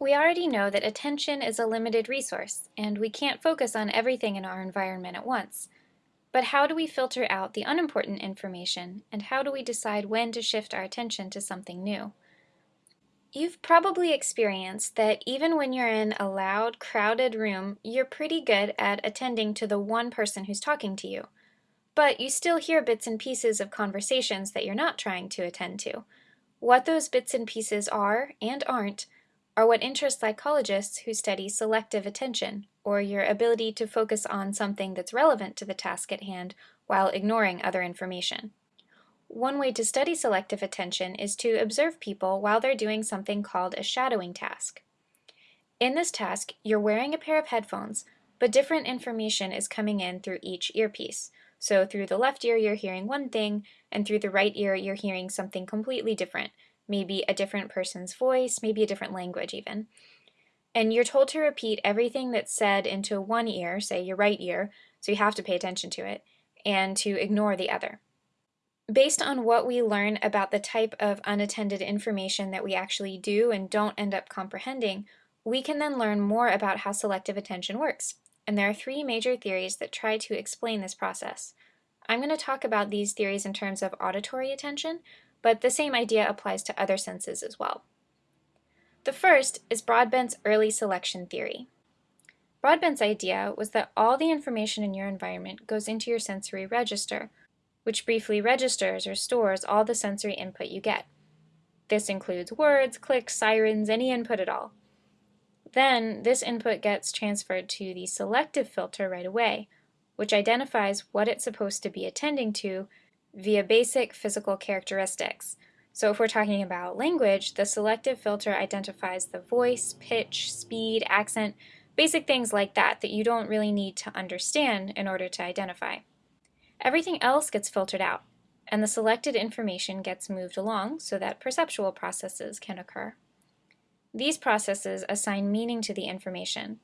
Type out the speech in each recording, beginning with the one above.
We already know that attention is a limited resource, and we can't focus on everything in our environment at once. But how do we filter out the unimportant information, and how do we decide when to shift our attention to something new? You've probably experienced that even when you're in a loud, crowded room, you're pretty good at attending to the one person who's talking to you. But you still hear bits and pieces of conversations that you're not trying to attend to. What those bits and pieces are, and aren't, are what interest psychologists who study selective attention, or your ability to focus on something that's relevant to the task at hand while ignoring other information. One way to study selective attention is to observe people while they're doing something called a shadowing task. In this task, you're wearing a pair of headphones, but different information is coming in through each earpiece. So through the left ear, you're hearing one thing, and through the right ear, you're hearing something completely different, maybe a different person's voice, maybe a different language even. And you're told to repeat everything that's said into one ear, say your right ear, so you have to pay attention to it, and to ignore the other. Based on what we learn about the type of unattended information that we actually do and don't end up comprehending, we can then learn more about how selective attention works. And there are three major theories that try to explain this process. I'm going to talk about these theories in terms of auditory attention, but the same idea applies to other senses as well. The first is Broadbent's early selection theory. Broadbent's idea was that all the information in your environment goes into your sensory register, which briefly registers or stores all the sensory input you get. This includes words, clicks, sirens, any input at all. Then, this input gets transferred to the selective filter right away, which identifies what it's supposed to be attending to via basic physical characteristics. So if we're talking about language, the selective filter identifies the voice, pitch, speed, accent, basic things like that that you don't really need to understand in order to identify. Everything else gets filtered out, and the selected information gets moved along so that perceptual processes can occur. These processes assign meaning to the information.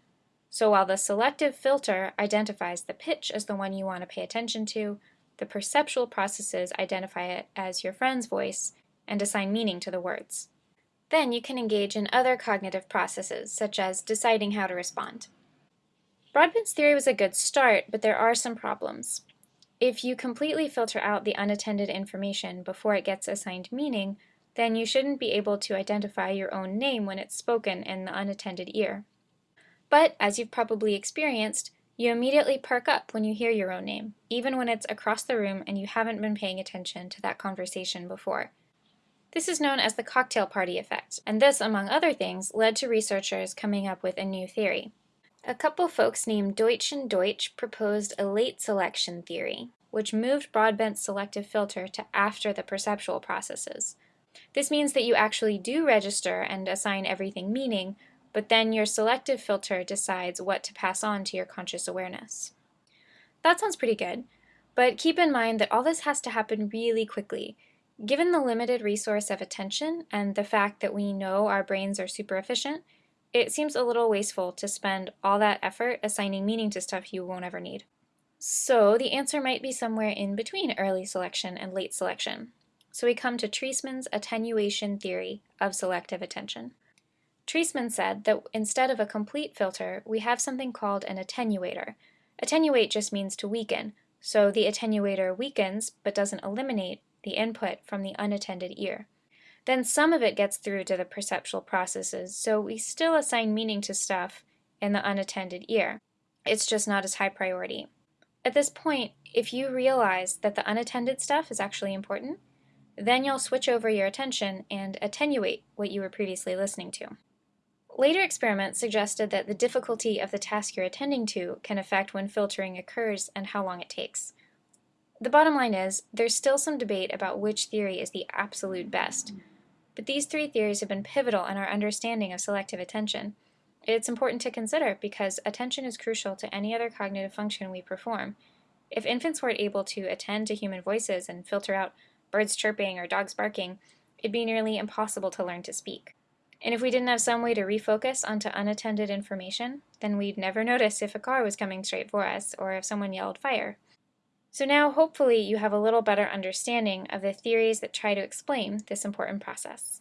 So while the selective filter identifies the pitch as the one you want to pay attention to, the perceptual processes identify it as your friend's voice and assign meaning to the words. Then you can engage in other cognitive processes, such as deciding how to respond. Broadbent's theory was a good start, but there are some problems. If you completely filter out the unattended information before it gets assigned meaning, then you shouldn't be able to identify your own name when it's spoken in the unattended ear. But, as you've probably experienced, you immediately perk up when you hear your own name, even when it's across the room and you haven't been paying attention to that conversation before. This is known as the cocktail party effect, and this, among other things, led to researchers coming up with a new theory. A couple folks named Deutsch and Deutsch proposed a late selection theory, which moved Broadbent's selective filter to after the perceptual processes. This means that you actually do register and assign everything meaning, but then your selective filter decides what to pass on to your conscious awareness. That sounds pretty good, but keep in mind that all this has to happen really quickly. Given the limited resource of attention and the fact that we know our brains are super efficient, it seems a little wasteful to spend all that effort assigning meaning to stuff you won't ever need. So the answer might be somewhere in between early selection and late selection. So we come to Treisman's attenuation theory of selective attention. Treisman said that instead of a complete filter, we have something called an attenuator. Attenuate just means to weaken, so the attenuator weakens but doesn't eliminate the input from the unattended ear. Then some of it gets through to the perceptual processes, so we still assign meaning to stuff in the unattended ear. It's just not as high priority. At this point, if you realize that the unattended stuff is actually important, then you'll switch over your attention and attenuate what you were previously listening to. Later experiments suggested that the difficulty of the task you're attending to can affect when filtering occurs and how long it takes. The bottom line is, there's still some debate about which theory is the absolute best, but these three theories have been pivotal in our understanding of selective attention. It's important to consider because attention is crucial to any other cognitive function we perform. If infants weren't able to attend to human voices and filter out birds chirping or dogs barking, it'd be nearly impossible to learn to speak. And if we didn't have some way to refocus onto unattended information, then we'd never notice if a car was coming straight for us or if someone yelled fire. So now hopefully you have a little better understanding of the theories that try to explain this important process.